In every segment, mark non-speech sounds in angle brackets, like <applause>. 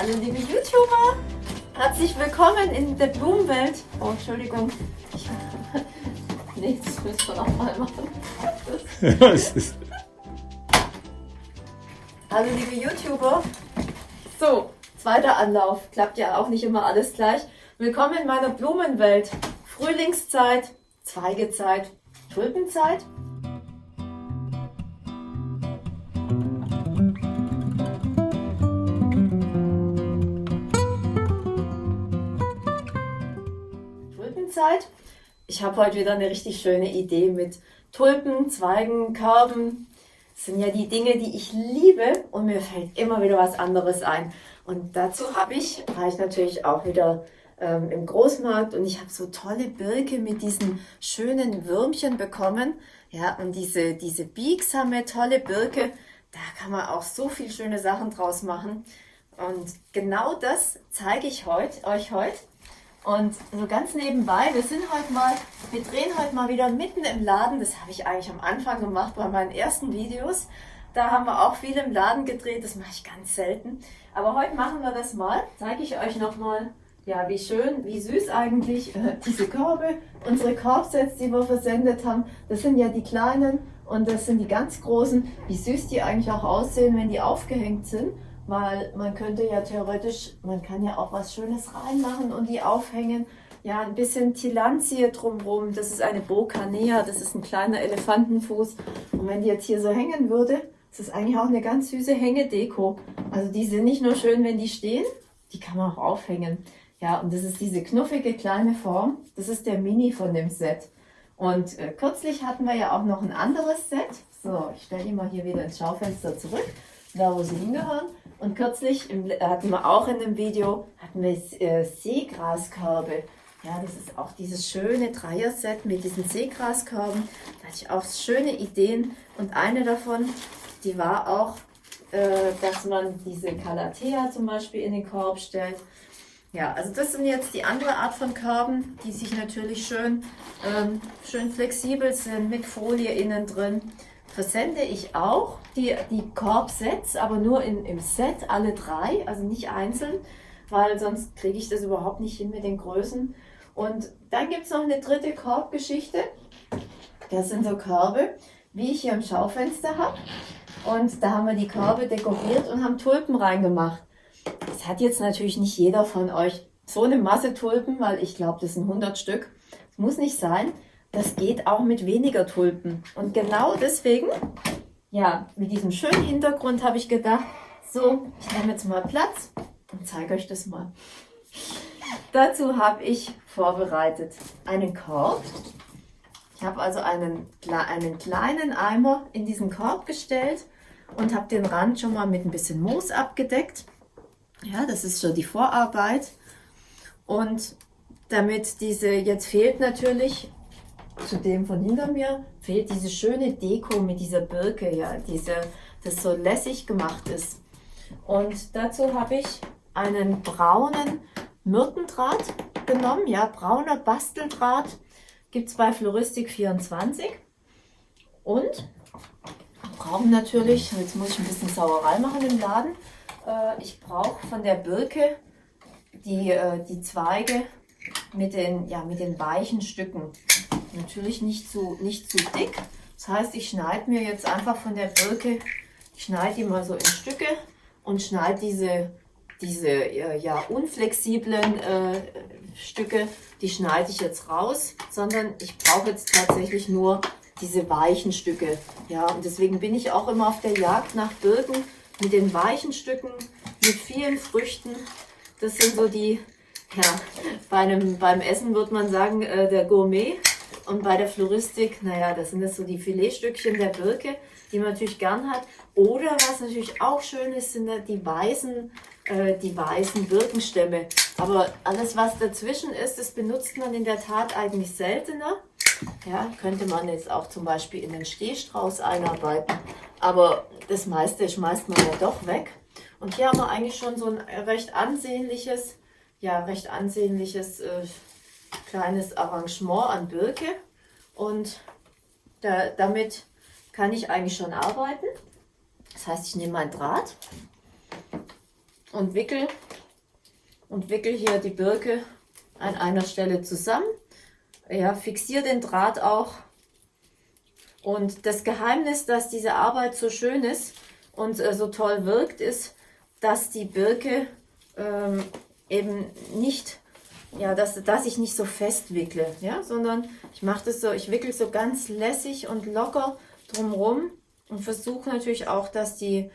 Hallo liebe YouTuber, herzlich willkommen in der Blumenwelt. Oh, Entschuldigung. Ich, <laughs> nee, das müssen wir nochmal machen. <laughs> Hallo liebe YouTuber. So, zweiter Anlauf. Klappt ja auch nicht immer alles gleich. Willkommen in meiner Blumenwelt. Frühlingszeit, Zweigezeit, Tulpenzeit Zeit. Ich habe heute wieder eine richtig schöne Idee mit Tulpen, Zweigen, Körben. Das sind ja die Dinge, die ich liebe und mir fällt immer wieder was anderes ein. Und dazu habe ich, war ich natürlich auch wieder ähm, im Großmarkt und ich habe so tolle Birke mit diesen schönen Würmchen bekommen. Ja, und diese, diese biegsame, tolle Birke, da kann man auch so viel schöne Sachen draus machen. Und genau das zeige ich heut, euch heute. Und so ganz nebenbei, wir sind heute mal, wir drehen heute mal wieder mitten im Laden. Das habe ich eigentlich am Anfang gemacht bei meinen ersten Videos. Da haben wir auch viel im Laden gedreht, das mache ich ganz selten. Aber heute machen wir das mal. Zeige ich euch nochmal, ja, wie schön, wie süß eigentlich äh, diese Körbe, unsere Korbsets, die wir versendet haben. Das sind ja die kleinen und das sind die ganz großen. Wie süß die eigentlich auch aussehen, wenn die aufgehängt sind weil man könnte ja theoretisch, man kann ja auch was Schönes reinmachen und die aufhängen. Ja, ein bisschen Tilanzie drumherum, das ist eine Bocanea, das ist ein kleiner Elefantenfuß. Und wenn die jetzt hier so hängen würde, das ist eigentlich auch eine ganz süße Hängedeko. Also die sind nicht nur schön, wenn die stehen, die kann man auch aufhängen. Ja, und das ist diese knuffige kleine Form, das ist der Mini von dem Set. Und äh, kürzlich hatten wir ja auch noch ein anderes Set. So, ich stelle die mal hier wieder ins Schaufenster zurück, da wo sie hingehören. Und kürzlich im, hatten wir auch in dem Video hatten wir äh, Seegraskörbe. Ja, das ist auch dieses schöne Dreier-Set mit diesen Seegraskörben. Da hatte ich auch schöne Ideen. Und eine davon, die war auch, äh, dass man diese Calathea zum Beispiel in den Korb stellt. Ja, also das sind jetzt die andere Art von Körben, die sich natürlich schön, ähm, schön flexibel sind, mit Folie innen drin versende ich auch die, die Korbsets, aber nur in, im Set, alle drei, also nicht einzeln, weil sonst kriege ich das überhaupt nicht hin mit den Größen. Und dann gibt es noch eine dritte Korbgeschichte. Das sind so Körbe, wie ich hier im Schaufenster habe. Und da haben wir die Körbe dekoriert und haben Tulpen reingemacht. Das hat jetzt natürlich nicht jeder von euch so eine Masse Tulpen, weil ich glaube, das sind 100 Stück. Das muss nicht sein. Das geht auch mit weniger Tulpen. Und genau deswegen, ja, mit diesem schönen Hintergrund habe ich gedacht, so, ich nehme jetzt mal Platz und zeige euch das mal. Dazu habe ich vorbereitet einen Korb. Ich habe also einen, einen kleinen Eimer in diesen Korb gestellt und habe den Rand schon mal mit ein bisschen Moos abgedeckt. Ja, das ist schon die Vorarbeit. Und damit diese, jetzt fehlt natürlich zu dem von hinter mir fehlt diese schöne Deko mit dieser Birke, ja, diese, das so lässig gemacht ist. Und dazu habe ich einen braunen Myrtendraht genommen, ja, brauner Basteldraht, gibt es bei Floristik 24. Und brauchen natürlich, jetzt muss ich ein bisschen Sauerei machen im Laden, äh, ich brauche von der Birke die, äh, die Zweige mit den, ja, mit den weichen Stücken. Natürlich nicht zu, nicht zu dick. Das heißt, ich schneide mir jetzt einfach von der Birke, ich schneide die mal so in Stücke und schneide diese, diese ja, unflexiblen äh, Stücke, die schneide ich jetzt raus, sondern ich brauche jetzt tatsächlich nur diese weichen Stücke. Ja, und deswegen bin ich auch immer auf der Jagd nach Birken mit den weichen Stücken, mit vielen Früchten. Das sind so die, ja, bei einem, beim Essen würde man sagen, äh, der Gourmet. Und bei der Floristik, naja, das sind das so die Filetstückchen der Birke, die man natürlich gern hat. Oder was natürlich auch schön ist, sind die weißen, äh, die weißen Birkenstämme. Aber alles, was dazwischen ist, das benutzt man in der Tat eigentlich seltener. Ja, könnte man jetzt auch zum Beispiel in den Stehstrauß einarbeiten. Aber das meiste schmeißt man ja doch weg. Und hier haben wir eigentlich schon so ein recht ansehnliches, ja, recht ansehnliches äh, kleines Arrangement an Birke und da, damit kann ich eigentlich schon arbeiten. Das heißt, ich nehme meinen Draht und wickel und wickel hier die Birke an einer Stelle zusammen. Ja, fixiere den Draht auch. Und das Geheimnis, dass diese Arbeit so schön ist und äh, so toll wirkt, ist, dass die Birke ähm, eben nicht, ja, dass, dass ich nicht so fest wickle, ja, sondern ich mache das so, ich wickel so ganz lässig und locker drumherum und versuche natürlich auch, dass die,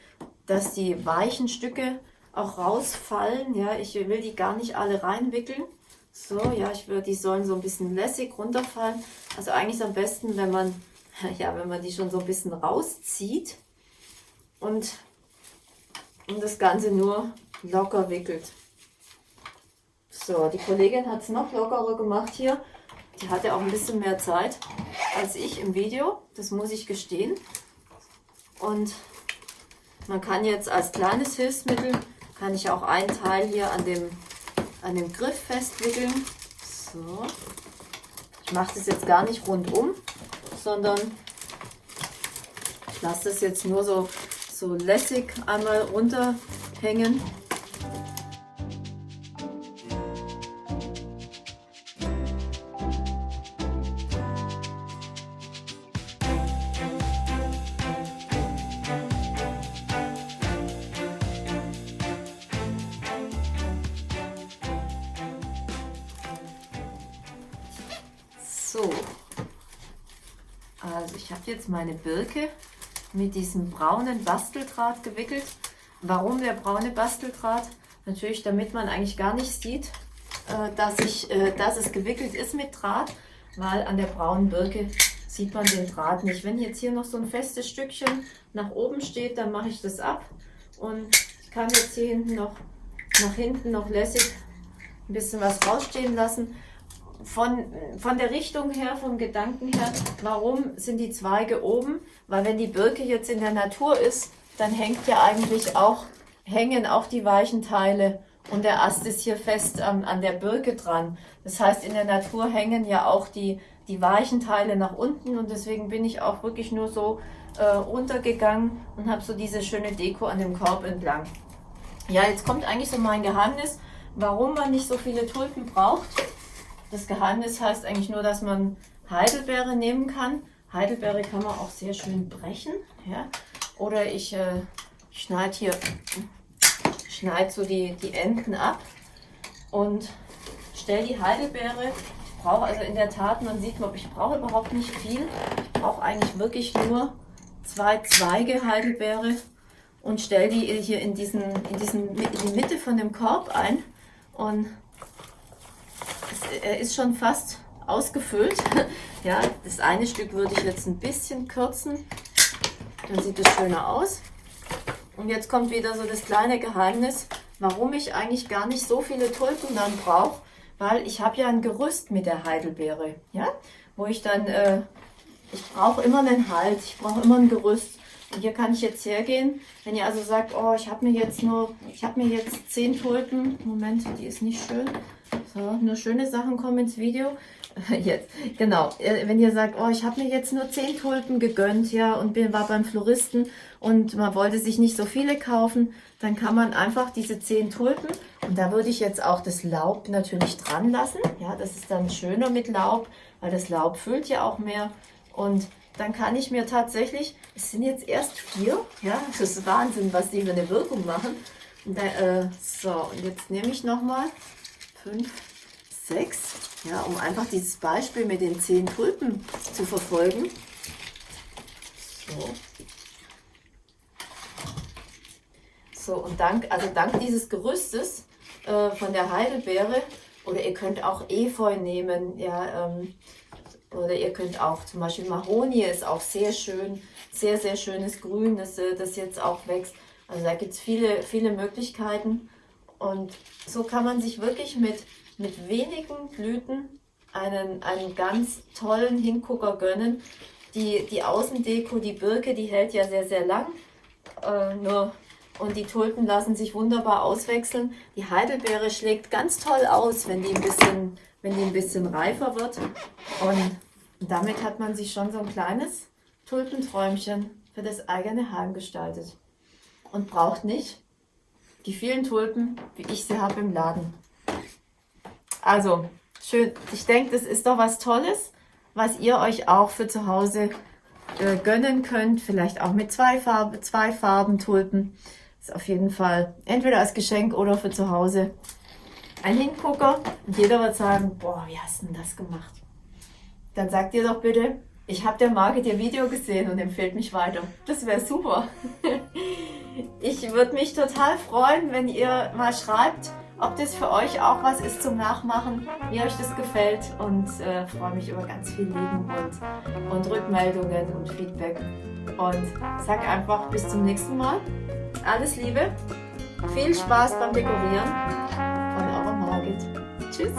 dass die weichen Stücke auch rausfallen. Ja, ich will die gar nicht alle reinwickeln. So, ja, ich will, die sollen so ein bisschen lässig runterfallen. Also eigentlich am besten, wenn man, <laughs> ja, wenn man die schon so ein bisschen rauszieht und, und das Ganze nur locker wickelt. So, die Kollegin hat es noch lockerer gemacht hier. Die hatte auch ein bisschen mehr Zeit als ich im Video, das muss ich gestehen. Und man kann jetzt als kleines Hilfsmittel kann ich auch einen Teil hier an dem, an dem Griff festwickeln. So. Ich mache das jetzt gar nicht rundum, sondern ich lasse das jetzt nur so, so lässig einmal runterhängen. So, also ich habe jetzt meine Birke mit diesem braunen Basteldraht gewickelt. Warum der braune Basteldraht? Natürlich, damit man eigentlich gar nicht sieht, äh, dass, ich, äh, dass es gewickelt ist mit Draht, weil an der braunen Birke sieht man den Draht nicht. Wenn jetzt hier noch so ein festes Stückchen nach oben steht, dann mache ich das ab und ich kann jetzt hier hinten noch nach hinten noch lässig ein bisschen was rausstehen lassen von, von der Richtung her, vom Gedanken her, warum sind die Zweige oben? Weil wenn die Birke jetzt in der Natur ist, dann hängt ja eigentlich auch, hängen auch die weichen Teile und der Ast ist hier fest ähm, an der Birke dran. Das heißt, in der Natur hängen ja auch die, die weichen Teile nach unten und deswegen bin ich auch wirklich nur so äh, runtergegangen und habe so diese schöne Deko an dem Korb entlang. Ja, jetzt kommt eigentlich so mein Geheimnis, warum man nicht so viele Tulpen braucht. Das Geheimnis heißt eigentlich nur, dass man Heidelbeere nehmen kann. Heidelbeere kann man auch sehr schön brechen. Ja? Oder ich äh, schneide hier schneide so die, die Enden ab und stelle die Heidelbeere. Ich brauche also in der Tat, man sieht, ich brauche überhaupt nicht viel. Ich brauche eigentlich wirklich nur zwei Zweige Heidelbeere und stelle die hier in, diesen, in, diesen, in die Mitte von dem Korb ein. Und er ist schon fast ausgefüllt. <laughs> ja, das eine Stück würde ich jetzt ein bisschen kürzen. Dann sieht es schöner aus. Und jetzt kommt wieder so das kleine Geheimnis, warum ich eigentlich gar nicht so viele Tulpen dann brauche, weil ich habe ja ein Gerüst mit der Heidelbeere, ja, wo ich dann, äh, ich brauche immer einen Halt, ich brauche immer ein Gerüst. Und hier kann ich jetzt hergehen, wenn ihr also sagt, oh, ich habe mir jetzt nur, ich habe mir jetzt zehn Tulpen, Moment, die ist nicht schön, so, nur schöne Sachen kommen ins Video. <laughs> Jetzt, genau. Äh, wenn ihr sagt, oh, ich habe mir jetzt nur 10 Tulpen gegönnt, ja, und bin, war beim Floristen und man wollte sich nicht so viele kaufen, dann kann man einfach diese 10 Tulpen, und da würde ich jetzt auch das Laub natürlich dran lassen. Ja, das ist dann schöner mit Laub, weil das Laub füllt ja auch mehr. Und dann kann ich mir tatsächlich, es sind jetzt erst vier, ja, das ist Wahnsinn, was die für eine Wirkung machen. Da, äh, so, und jetzt nehme ich nochmal 5, 6, ja, um einfach dieses Beispiel mit den 10 Tulpen zu verfolgen. So. So, und dank, also dank dieses Gerüstes äh, von der Heidelbeere, oder ihr könnt auch Efeu nehmen, ja, ähm, oder ihr könnt auch zum Beispiel Mahonie ist auch sehr schön, sehr, sehr schönes Grün, das, äh, das jetzt auch wächst. Also da gibt es viele, viele Möglichkeiten. Und so kann man sich wirklich mit, mit wenigen Blüten einen, einen ganz tollen Hingucker gönnen. Die, die Außendeko, die Birke, die hält ja sehr, sehr lang. Äh, nur, und die Tulpen lassen sich wunderbar auswechseln. Die Heidelbeere schlägt ganz toll aus, wenn die ein bisschen, wenn die ein bisschen reifer wird. Und damit hat man sich schon so ein kleines Tulpenträumchen für das eigene Heim gestaltet. Und braucht nicht die vielen Tulpen, wie ich sie habe im Laden. Also, schön. Ich denke, das ist doch was Tolles, was ihr euch auch für zu Hause äh, gönnen könnt. Vielleicht auch mit zwei Farben, zwei Farben Tulpen. Ist auf jeden Fall entweder als Geschenk oder für zu Hause ein Hingucker. Und jeder wird sagen, boah, wie hast du denn das gemacht? Dann sagt ihr doch bitte, ich habe der Margit ihr Video gesehen und empfehlt mich weiter. Das wäre super. <laughs> Ich würde mich total freuen, wenn ihr mal schreibt, ob das für euch auch was ist zum Nachmachen, wie euch das gefällt und äh, freue mich über ganz viel Lieben und, und Rückmeldungen und Feedback. Und sag einfach bis zum nächsten Mal. Alles Liebe, viel Spaß beim Dekorieren von eurer Margit. Tschüss!